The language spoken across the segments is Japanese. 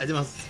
ありがとうございます。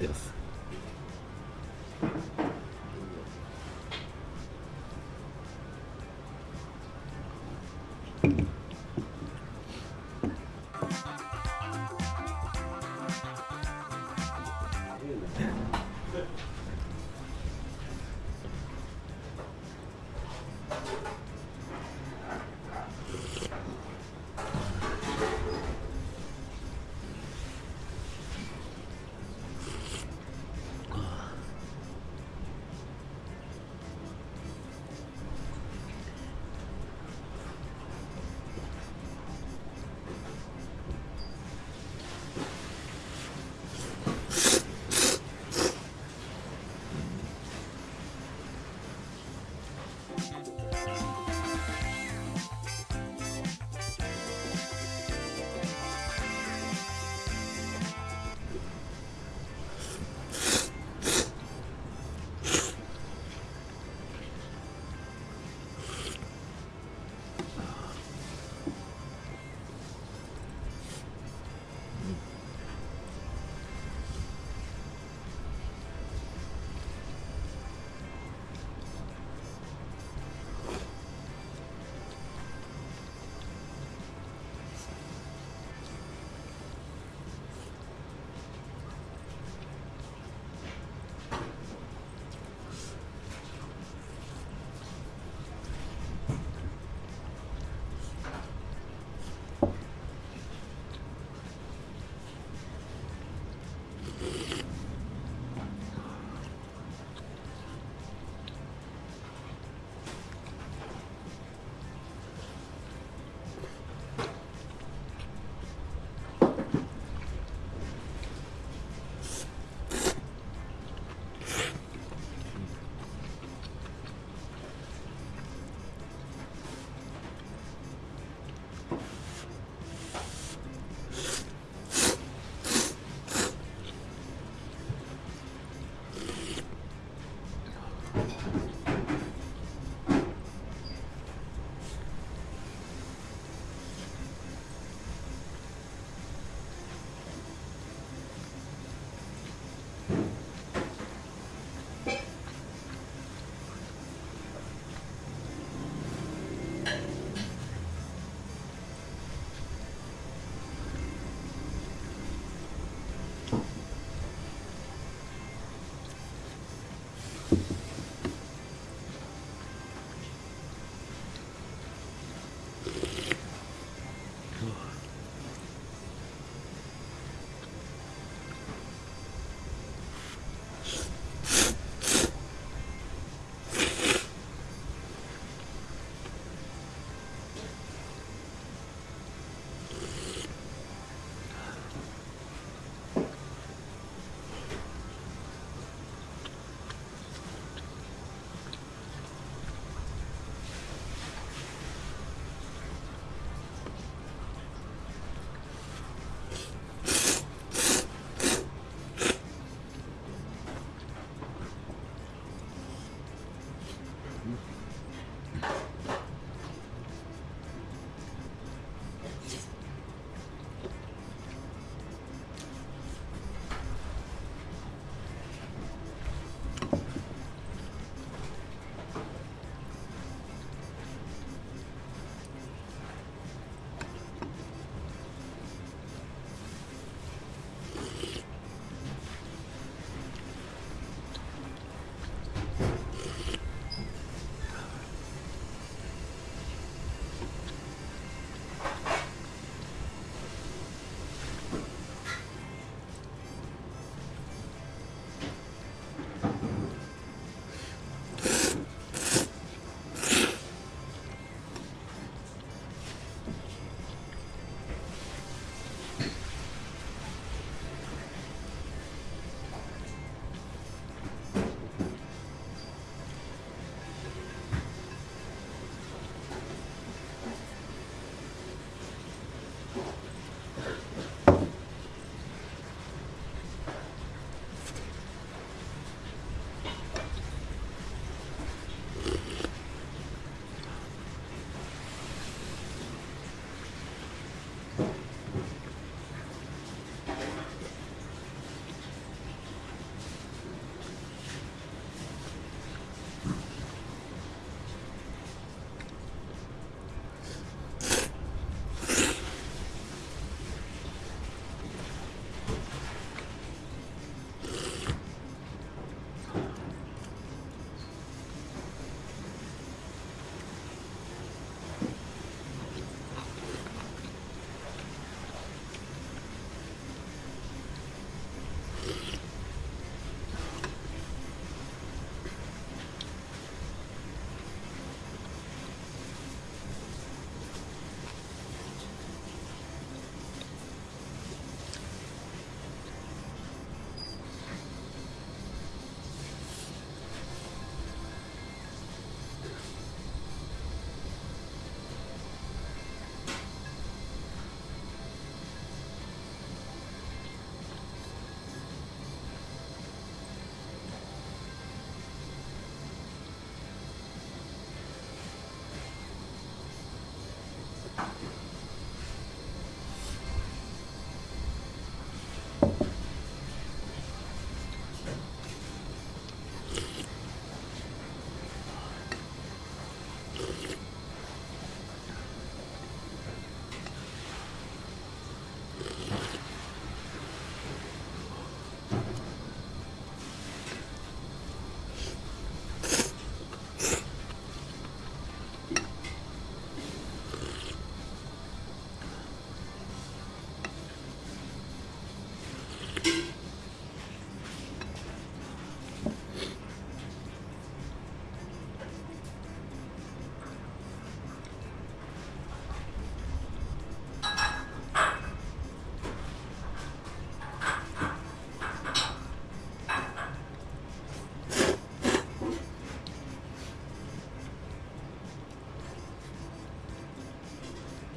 ってます。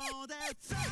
all that.